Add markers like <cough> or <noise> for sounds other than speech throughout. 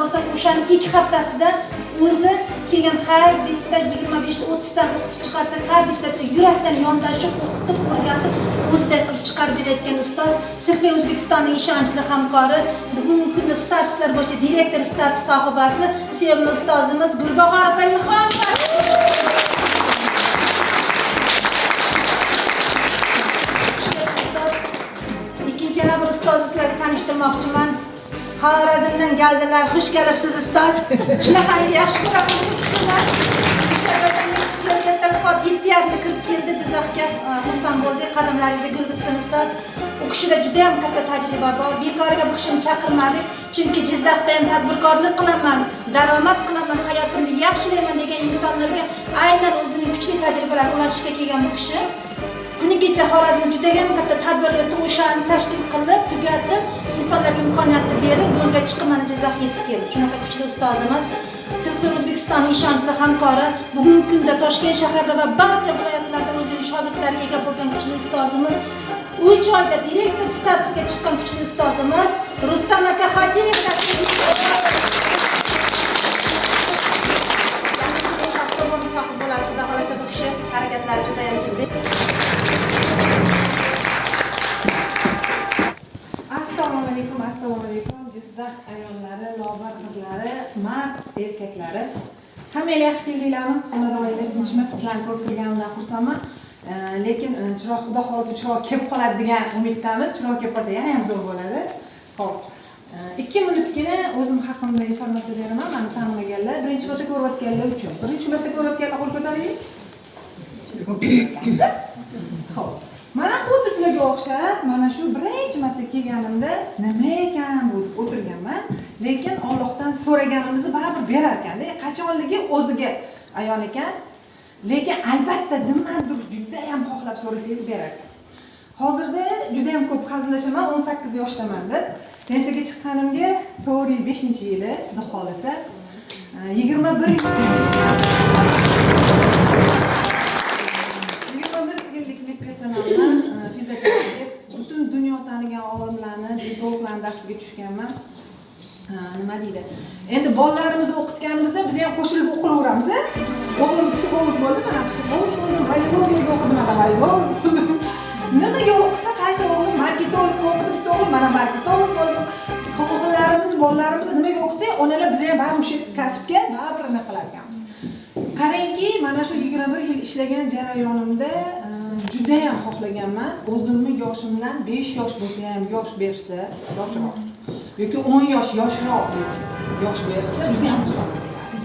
bo'lsak o'shani ikki haftasida o'zi keyin har bitta yigirma beshta o'ttizdan o'qitib chiqarsak har bittasi yurakdan yondashib o'qitib o'rgatib o'ziday qilib chiqarib berayotgan ustoz sirpay o'zbekistonning ishonchli hamkori bugungi kunda statuslar bo'yicha direktor status sohibasi sevimli ustozimiz gulbahor opa ilhomova ikkinchi yana bir ustozni sizlarga tanishtirmoqchiman. Xorazmdan keldilar xush kelibsiz ustoz. Shunaqangi yaxshi ko'raman bu kishini kelganda soat yetti yarimda kirib keldi jizzaxga. Xursand bo'ldik qadamlaringizni gul bitsin ustoz. U kishida juda yam katta tajriba bor. Bekorga bu kishini chaqirmadik chunki jizzaxda ham tadbirkorlik qilaman daromad qilaman hayotimni yaxshilayman degan insonlarga aynan o'zining kuchli tajribalarini ulashishga kelgan bu kishi. Kunigacha xorazmda judayam katta tadbirlar o'shani tashkil qilib tugatib insonlarga imkoniyatni berib yo'lga chiqib mana jizzaxga yetib keldi. Shunaqa kuchli ustozimiz sirtqi o'zbekistonning ishonchli hamkori bugungi kunda toshkent shahrida va barcha viloyatlarda o'zining shogirdlariga ega bo'lgan kuchli ustozimiz uch oyda direktor statusiga chiqqan kuchli ustozimiz rustam aka hojiyev. Hammanglar yaxshi keldinglarmi xonadoninglar sizlarni ko'rib turganimdan xursandman. Lekin e, chiroq xudo xohlasa chiroq kelib qoladi degan umiddamiz. Chiroq kelib qolsa yana ham zo'r bo'ladi. Ho'p eh, ikki minutgina o'zim haqimda informatsiya beraman mani tanimaganlar birinchi marta ko'rayotganlar uchun. Birinchi marta ko'rayotganlar qo'l ko'taring Xo'p. Mana xuddi sizlarga o'xshab, mana shu birinchi marta kelganimda nima ekan bu deb o'tirganman, lekin Allohdan so'raganimizni baribir berar ekanda. E, qachonligi o'ziga ayon ekan. Lekin albatta nimadir juda ham xohlab so'rasangiz berar ekan. Hozirda juda ham ko'p hazillashaman, 18 yoshdaman deb. Pensiyaga chiqqanimga 4-5-yili, xudo xolasa, 21 21 yillik medpersonaldan e, deb butun dunyo tanigan olimlarni diplomlarni darsiga tushganman nima deydi? Endi bolalarimizni o'qitganimizda biz ham qo'shilib o'qilaveramiz a o'g'lim psixolog bo'ldi mana psixolog bo'ldim biologiyaga o'qidim mana biolog <laughs> bo'ldim nimaga o'qisa qaysi o'g'lim marketologga o'qidi bitta o'g'lim mana marketolog bo'ldim o'g'illarimiz bolalarimizni nimaga o'qitsak onalar biz ham baribir o'sha kasbga baribir nima qilar ekanmiz qarangki mana shu yigirma bir yil ishlagan jarayonimda e, judayam xohlaganman. O'zimni yoshimdan besh yosh bo'lsa ham yosh bersa yoshroq yoki o'n yosh yoshroq yosh bersa judayam xursand bo'lardim.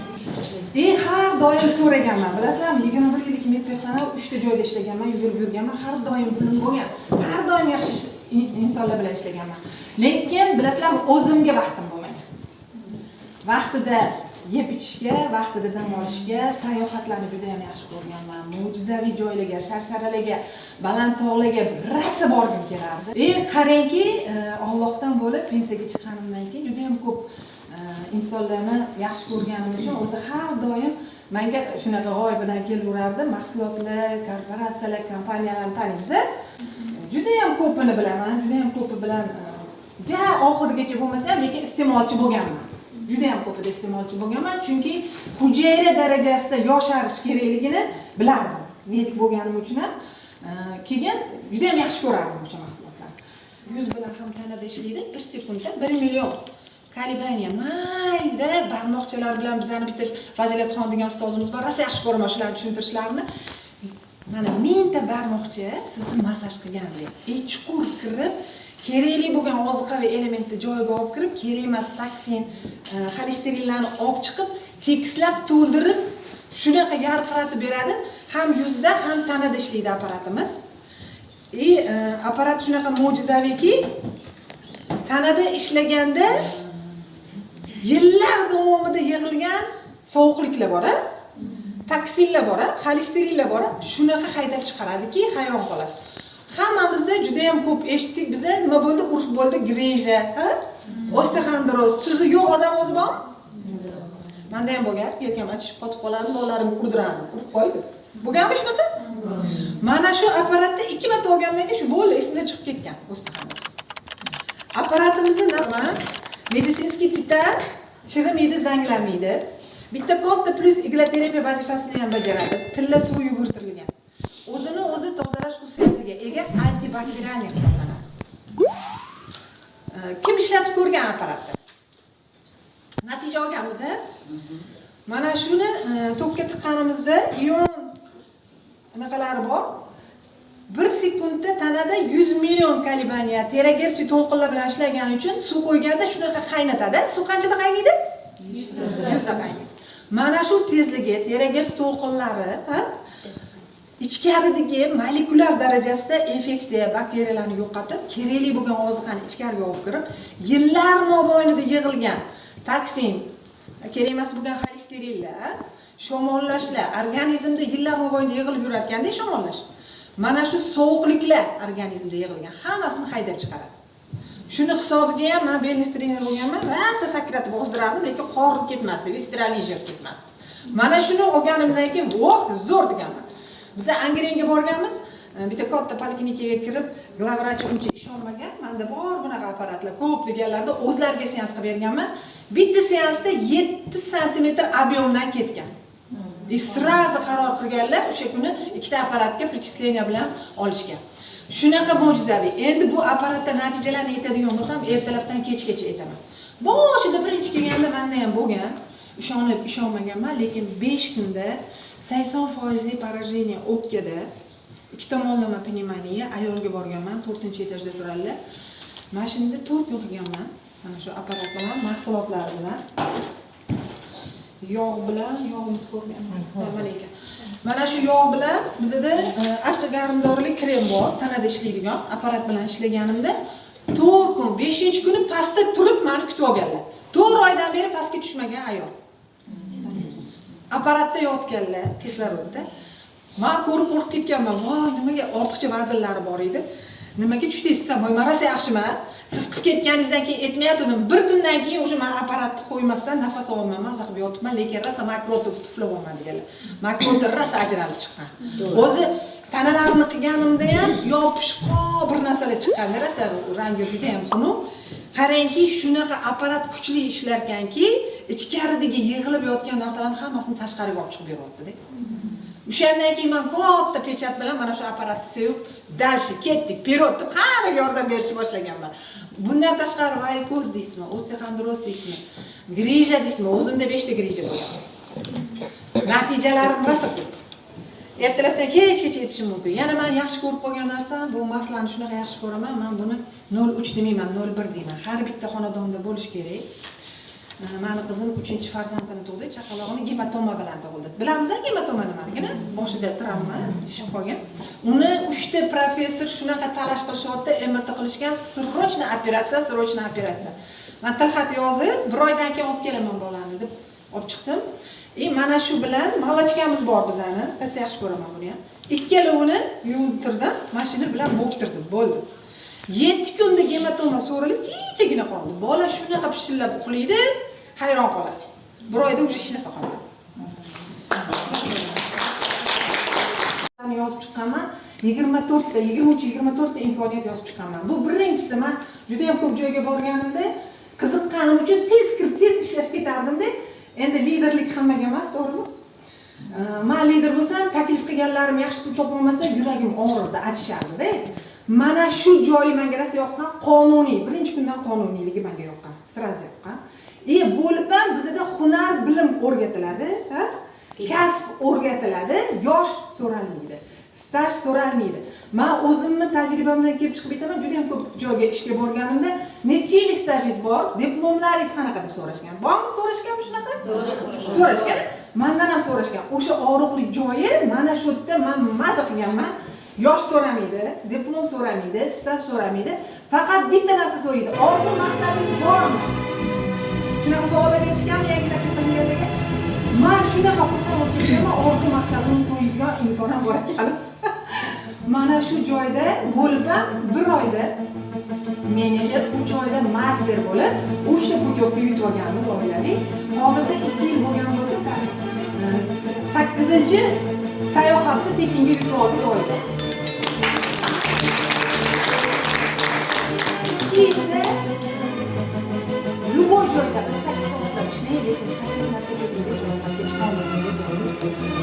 E, har doim so'raganman bilasizlarmi? Yigirma bir yillik medpersonal uchta joyda ishlaganman yugurib yurganman har doim pulim bo'lgan har doim yaxshi insonlar bilan ishlaganman. Lekin bilasizlarmi o'zimga vaqtim bo'lmagan vaqtida yeb ichishga vaqtida dam olishga sayohatlarni juda ham yaxshi ko'rganman mo'jizaviy joylarga sharsharalarga baland tog'larga rosa borgim kelardi. И qarangki e, ollohdan bo'lib pensiyaga chiqqanimdan keyin juda ham ko'p e, insonlarni yaxshi ko'rganim uchun o'zi har doim manga shunaqa g'oyibidan kelaverardi mahsulotlar korporatsiyalar kompaniyalarni taniymiz judayam ko'pini bilaman judayam ko'pi bilan ja oxirigacha bo'lmasa ham lekin iste'molchi bo'lganman. Juda ham ko'pida iste'molchi bo'lganman. Chunki hujayra darajasida yosharish kerakligini bilardim. Medik bo'lganim uchun ham. Keyin juda ham yaxshi ko'rardim o'sha mahsulotlarni. Yuz bilan ham tanada ishlaydi. Bir sekundda bir million. Kolebaniya mayda barmoqchalar bilan bizani bitta fazilatxon degan ustozimiz bor. Rosa yaxshi ko'raman shularni tushuntirishlarini. Mana mingta barmoqcha sizni massaj qilgandek chuqur kirib kerakli bo'lgan oziqaviy elementni joyiga olib kirib kerak emas toksin e, xolesterinlarni olib chiqib tekislab to'ldirib shunaqa yarqiratib beradi. Ham yuzda ham tanada ishlaydi apparatimiz. И e, apparat shunaqa mo'jizaviyki tanada ishlaganda yillar davomida yig'ilgan sovuqliklar bor a toksinlar bor a xolesterinlar bor shunaqa haydab chiqaradiki hayron qolasiz. Hammamizda juda ham ko'p eshitdik. Biza nima bo'ldi? Urf bo'ldi greja ha? Osteoxondroz tuzi yo'q odam o'zi bormi manda ham bo'lgan. Yelkam achishib qotib qolardi bolalarimni urdirardim urib qo'ydi. Bo'lganmi shunaqa mana shu apparatni ikki marta olgandan keyin shu bo'ldi esimdan chiqib ketgan. Osteoxondroz apparatimizni nima meditsinskiy titar chirimaydi zanglamaydi bitta katta plyus igloterapiya vazifasini ham bajaradi. Tilla suv yugurtirilgan. O'zini o'zi tozalash xususiyatiga ega antibakterialniy hisoblanadi. Kim ishlatib ko'rgan apparatni natija olganmiz a? mana shuni e, tokga tiqqanimizda ion anaqalari bor. Bir sekundda tanada 100 million kolibaniya teragersi to'lqinlar bilan ishlagani uchun suv qo'yganda shunaqa qaynatadi. Suv qanchada qaynaydi? 100 da qaynaydi. Mana shu tezligi teragersi to'lqinlari ichkaridagi molekulyar darajasida infeksiya bakteriyalarni yo'qotib kerakli bo'lgan oziqani ichkariga olib kirib yillar mobaynida yig'ilgan toksin kerak emas bo'lgan xolesterinlar shamollashlar organizmda yillar mobaynida yig'ilib yurarkanda shamollash mana shu sovuqliklar organizmda yig'ilgan hammasini haydab chiqaradi. Shuni hisobiga ham man belnis trener bo'lganman rosa sakratib ozdirardim lekin qorin ketmasdi visceralniy ketmasdi. Mana shuni olganimdan keyin voh zo'r deganman. Biza angrenga borganmiz. Bitta katta poliklinikaga kirib glavvrach uncha ishonmagan. Manda bor bunaqa apparatlar ko'p deganlarda o'zlariga seans qilib berganman. Bitta seansda yetti santimetr объемdan ketgan. И сразу qaror qilganlar o'sha kuni ikkita apparatga причисление bilan olishgan. Shunaqa mo'jizaviy. Endi bu apparatda natijalarni aytadigan bo'lsam ertalabdan kechgacha aytaman. Boshida birinchi kelganda manda ham bo'lgan. Ishonib ishonmaganman lekin besh kunda sakson foizli поражение o'pkada ikki tomonlama pnevmoniya ayolga borganman to'rtinchi etajda turadilar mana shunda to'rt kun qilganman mana shu apparat bilan mahsulotlari bilan. Yog' bilan yog'imiz ko'rganman. Mana ekan mana shu yog' bilan bizada e, archagarmdorli krem bor tanada ishlaydigan apparat bilan ishlaganimda to'rt kun beshinchi kuni pastda turib mani kutib olganlar. To'rt oydan beri pastga tushmagan ayol. Apparatda yotganlar kislorodda man ko'rib qo'rqib ketganman. Voy nimaga ortiqcha vaznlari bor edi. Nimaga tushdingiz desam voy rosa yaxshiman siz qilib ketganingizdan keyin aytmayotgandim. Bir kundan keyin уже man apparatni qo'ymasdan nafas ololmay maza qilib yotibman lekin rosa makrotov tuflab olman deganlar. Makrotov rosa ajralib chiqqan. O'zi tanalarini qilganimda ham yopishqoq bir narsalar chiqqanda rosa rangi juda ham xunuk. Qarangki shunaqa apparat kuchli ishlarkanki ichkaridagi yig'ilib yotgan narsalarni hammasini tashqariga olib chiqib beryaptida o'shandan keyin man katta pechat bilan mana shu apparatni sevib дальше ketdik вперед deb hammaga yordam berishni boshlaganman. Bundan tashqari varikoz deysizmi osteoxondroz deysizmi grija deysizmi o'zimda beshta grija bo'lgan natijalarim rosa ko'p ertalabdan kechgacha yetishim mumkin. Yana man yaxshi ko'rib qolgan narsam bu maslani shunaqa yaxshi ko'raman man buni nol uch demayman nol bir deyman. Har bitta xonadonda bo'lishi kerak. Mani qizim uchinchi farzandini tug'di chaqalog'ini gematoma bilan tug'ildi. Bilamiz gematoma nimaligini boshida travma tushib qolgan. Uni uchta professor shunaqa talash qilishyapti mrt qilishgan срочно operatsiya срочно operatsiya man tilxat yozib bir oydan keyin olib kelaman bolani deb olib chiqdim. И mana shu bilan молочкamiz bor bizani. Pastda yaxshi ko'raman buni ham ikkalovini yuvintirdim mashina bilan bo'ktirdim bo'ldi. Yetti kunda gematoma so'rilib tinchagina qoldi. Bola shunaqa pishillab uxlaydi hayron qolasiz. Bir oyda уже hech narsa qolmadi yozib chiqqanman yigirma to'rtta yigirma uch yigirma to'rtta imkoniyat yozib chiqqanman. Bu birinchisi man judayam ko'p joyga borganimda qiziqqanim uchun tez kirib tez ishlab ketardimda endi liderlik hammaga emas to'g'rimi? Man lider bo'lsam taklif qilganlarim yaxshi pul topolmasa yuragim og'rirdi achishardida mana shu joyi menga rosa yoqqan qonuniy birinchi kundan qonuniyligi menga yoqqan сразу yoqqan. И bo'lib ham bizada hunar bilim o'rgatiladi ha? kasb o'rgatiladi yosh so'ralmaydi staj so'ralmaydi. Man o'zimni tajribamdan kelib chiqib aytaman juda yam ko'p joyga ishga borganimda necha yil stajingiz bor diplomlaringiz qanaqa deb so'rashgan? Bormi so'rashganmi shunaqa? So'rashgan. Mandan ham so'rashgan. O'sha og'riqli joyi mana shu yerda man maza qilganman. Yosh so'ramaydi diplom so'ramaydi staj so'ramaydi. Faqat bitta narsa so'raydi. Orzu maqsadingiz bormi? Shunaqa savollar berishganmi yangi taklif qilinganlarga man shunaqa xursand bo'lib ketganman orzu maqsadimni so'yadigan inson ham bor ekan mana shu joyda bo'lib ham bir oyda menejer uch oyda master bo'lib uchta putyovka yutib olganmiz oilaviy hozirda ikki yil bo'lgan bo'lsa sa- sakkizinchi sayohatni tekinga yutib oldik oyda ikki yilda любой joyda sakkiz soatlab ishlang lekin sakkiz marta ketingiz ro'yxatga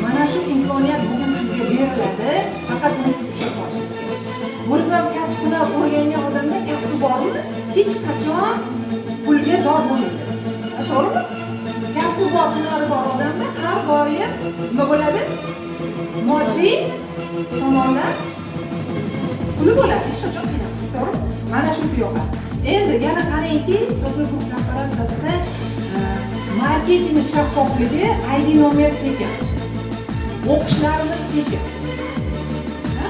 mana shu imkoniyat bugun sizga beriladi. Faqat buni siz ushlab qolishingiz kerak bo'lib kasb hunar o'rgangan odamda kasbi bormi? Hech qachon pulga zor bo'lmaydi. To'g'rimi? Kasbi bor hunari bor odamda har doim nima bo'ladi? Moddiy tomondan puli bo'ladi. Hech qachon qiynalmaydi. To'g'rimi? Mana shu yo'qoladi endi yana qarangki so'zli grup korporatsiyasida marketing shaffofligi id nomer tekin o'qishlarimiz tekin Ha?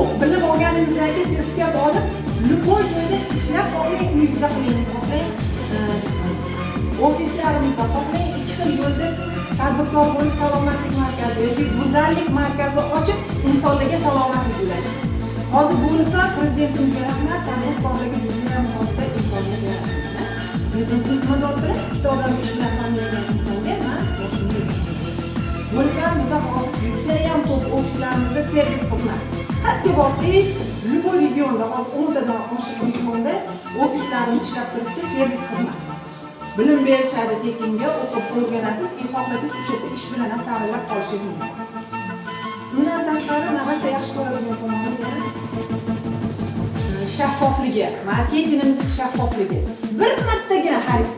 o'q- bilim olganimizdan sertifikat olib любой joyda ishlab xohlang uyingizda qiling xohlang e, ofislarimizda xohlang ikki xil yo'lda tadbirkor bo'lib salomatlik markazi yoki go'zallik markazi ochib insonlarga salomatlik ulashing hozir bo'lib ham ishlarimiz ishlab turibdi servis xizmat bilim berishadi tekinga o'qib o'rganasiz и xohlasangiz o'sha yerda ish bilan ham ta'minlab qolishingiz mumkin. Undan tashqari navasa yaxshi ko'radigan tomoni shaffofligi marketingimiz shaffofligi bir martagina xarid